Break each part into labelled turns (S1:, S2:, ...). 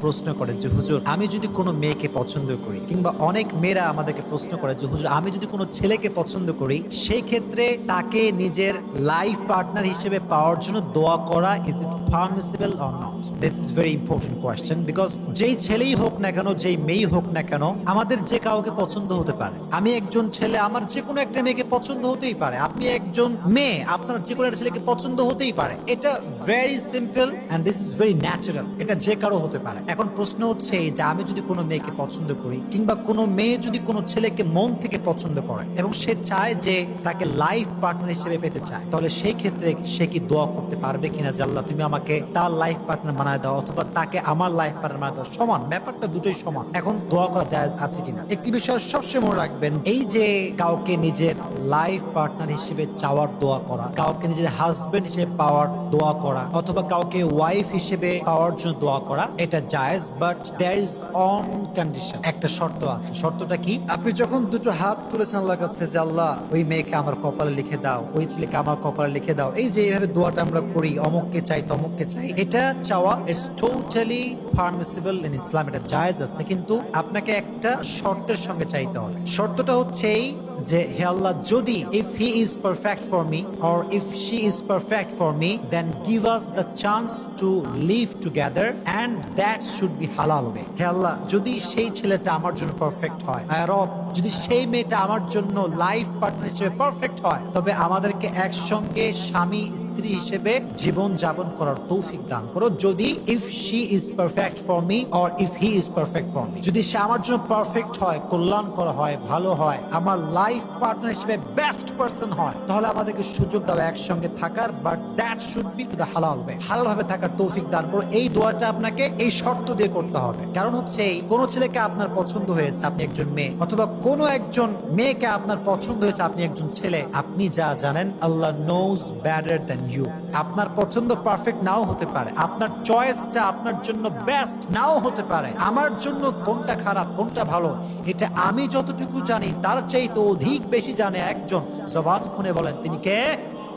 S1: প্রশ্ন করে যে, হুজুর, আমি যদি কোনো মেয়েকে পছন্দ করি কিংবা অনেক মেয়েরা আমাদেরকে প্রশ্ন করে যে, হুজুর, আমি যদি কোনো ছেলেকে পছন্দ করি সেই ক্ষেত্রে তাকে নিজের লাইফ পার্টনার হিসেবে পাওয়ার জন্য দোয়া করা is it permissible or not this is very important question because যেই ছেলেই হোক না কেন, যেই মেয়েই হোক না কেন, আমাদের যে কাউকে পছন্দ হতে পারে। আমি একজন ছেলে, আমার যে কোনো একটা মেয়েকে পছন্দ হতেই পারে। আপনি একজন মেয়ে, আপনার যে কোনো একটা ছেলেকে পছন্দ হতেই পারে। এটা very simple and this is very natural এটা যে কারও হতে পারে। এখন প্রশ্ন হচ্ছে এই যে আমি যদি কোনো মেয়েকে পছন্দ করি কিংবা কোনো মেয়ে যদি কোনো ছেলেকে মন থেকে পছন্দ করে এবং সে চায় যে তাকে লাইফ পার্টনার হিসেবে পেতে চায়, তাহলে সেই ক্ষেত্রে সে কি দোয়া করতে পারবে কিনা যে আল্লাহ, তুমি আমাকে তার লাইফ পার্টনার বানায় দাও অথবা তাকে আমার লাইফ পার্টনার বানায় দাও। সমান, ব্যাপারটা দুটোই সমান। এখন দোয়া করা যায় আছে কিনা? একটি বিষয় সবসময় মনে রাখবেন, এই যে কাউকে নিজের লাইফ পার্টনার হিসেবে চাওয়ার দোয়া করা, কাউকে নিজের হাজবেন্ড হিসেবে পাওয়ার দোয়া করা, অথবা কাউকে ওয়াইফ হিসেবে পাওয়ার জন্য দোয়া করা, এটা জায়েজ but there is on condition একটা শর্ত আছে। শর্তটা কি? আপনি যখন দুটো হাত তুলেছেন আল্লাহর কাছে যে, আল্লাহ, ওই মেয়েকে আমার কপালে লিখে দাও, ওই ছেলেকে আমার কপালে লিখে দাও। এই যে, এইভাবে দোয়াটা আমরা করি, অমুককে চাই, তমুককে চাই, এটা চাওয়া is totally permissible in Islam এটা জায়েজ আছে, কিন্তু আপনাকে একটা শর্তের সঙ্গে চাইতে হবে। শর্তটা হচ্ছে এই যে, হে আল্লাহ, যদি if he is perfect for me or if she is perfect for me then give us the chance to live together and that should be halal way হে আল্লাহ, যদি সেই ছেলেটা আমার জন্য পারফেক্ট হয় আই রব যদি সেই মেয়েটা আমার জন্য লাইফ পার্টনার হিসেবে পারফেক্ট হয়, তবে আমাদেরকে একসঙ্গে স্বামী, স্ত্রী হিসেবে জীবন যাপন করার তৌফিক দান করো। যদি if she is perfect for me or if he is perfect for me যদি সে আমার জন্য পারফেক্ট হয়, কল্যাণকর হয়, ভালো হয়, আমার লাইফ পার্টনার হিসেবে বেস্ট পার্সন হয়, তাহলে আমাদেরকে সুযোগ দাও একসঙ্গে থাকার। But that should be to the halal way হালাল ভাবে থাকার তৌফিক দান করো। এই দোয়াটা আপনাকে এই শর্ত দিয়ে করতে হবে। কারণ হচ্ছে কোন ছেলেকে আপনার পছন্দ হয়েছে আপনি একজন মেয়ে, অথবা কোনো একজন মেয়েকে আপনার পছন্দ হয়েছে, আপনি একজন ছেলে, আপনি যা জানেন, Allah knows better than you আপনার পছন্দ পারফেক্ট নাও হতে পারে। আপনার চয়েসটা আপনার জন্য বেস্ট নাও হতে পারে। আমার জন্য কোনটা খারাপ, কোনটা ভালো, এটা আমি যতটুকু জানি, তার চাইতে অধিক বেশি জানে একজন। জবান খুনে বলেন, তিনি কে?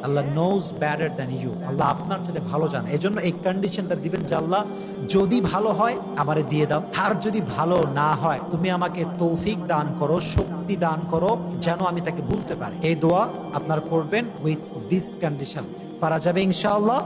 S1: Allah knows better than you Allah আপনার সাথে ভালো জান। জন্য এই কন্ডিশনটা দিবেন যে আল্লাহ, যদি ভালো হয়, আমারে দিয়ে দাও। আর যদি ভালো না হয়, তুমি আমাকে তৌফিক দান করো, শক্তি দান করো, যেন আমি তাকে বলতে পারি। এই দোয়া আপনার করবেন উইথ দিস কন্ডিশন পারা যাবে ইনশাআল্লাহ।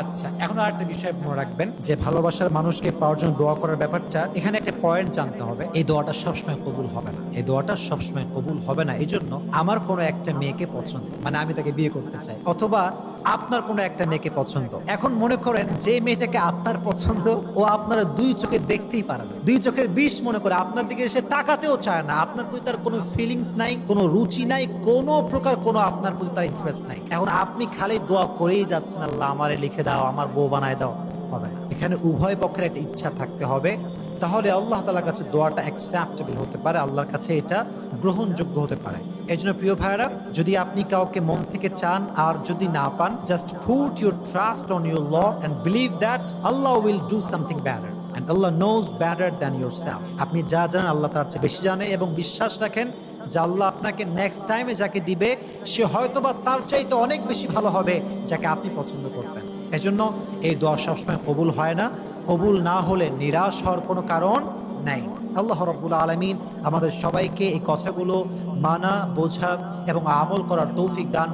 S1: আচ্ছা এখন আর একটা বিষয় মনে রাখবেন যে ভালোবাসার মানুষকে পাওয়ার জন্য দোয়া করার ব্যাপারটা, এখানে একটা পয়েন্ট জানতে হবে। এই দোয়াটা সবসময় কবুল হবে না। এই দোয়াটা সবসময় কবুল হবে না। এই জন্য আমার কোনো একটা মেয়েকে পছন্দ মানে আমি তাকে বিয়ে করতে চাই, অথবা আপনার কোনো একটা মেয়েকে পছন্দ। এখন মনে করেন যে মেয়েটাকে আপনার পছন্দ, ও আপনারা দুই চোখে দেখতেই পারে না দুই চোখের বিষ মনে করে আপনার দিকে সে তাকাতেও চায় না। আপনার প্রতি তার কোনো ফিলিংস নাই, কোনো রুচি নাই, কোনো প্রকার কোনো আপনার প্রতি তার ইন্টারেস্ট নাই। এখন আপনি খালি দোয়া করেই যাচ্ছেন, আল্লাহ আমারে লিখে দাও, আমার বউ বানায় দাও। হবে না। এখানে উভয় পক্ষের একটা ইচ্ছা থাকতে হবে। তাহলে আল্লাহ তালার কাছে দোয়াটা অ্যাকসেপ্টেবল হতে পারে, আল্লাহর কাছে এটা গ্রহণযোগ্য হতে পারে। এই জন্য প্রিয় ভাইরা যদি আপনি কাউকে মন থেকে চান আর যদি না পান just put your trust on your lord and believe that Allah will do something better and Allah knows better than yourself আপনি যা জানেন আল্লাহ তার চেয়ে বেশি জানে এবং বিশ্বাস রাখেন যে আল্লাহ আপনাকে নেক্সট টাইমে যাকে দিবে, সে হয়তোবা তার চাইতে অনেক বেশি ভালো হবে যাকে আপনি পছন্দ করতেন। এজন্য এই দোয়া সবসময় কবুল হয় না। কবুল না হলে নিরাশ হওয়ার কোনো কারণ নাই। আল্লাহ রব্বুল আলমিন আমাদের সবাইকে এই কথাগুলো মানা, বোঝা এবং আমল করার তৌফিক দান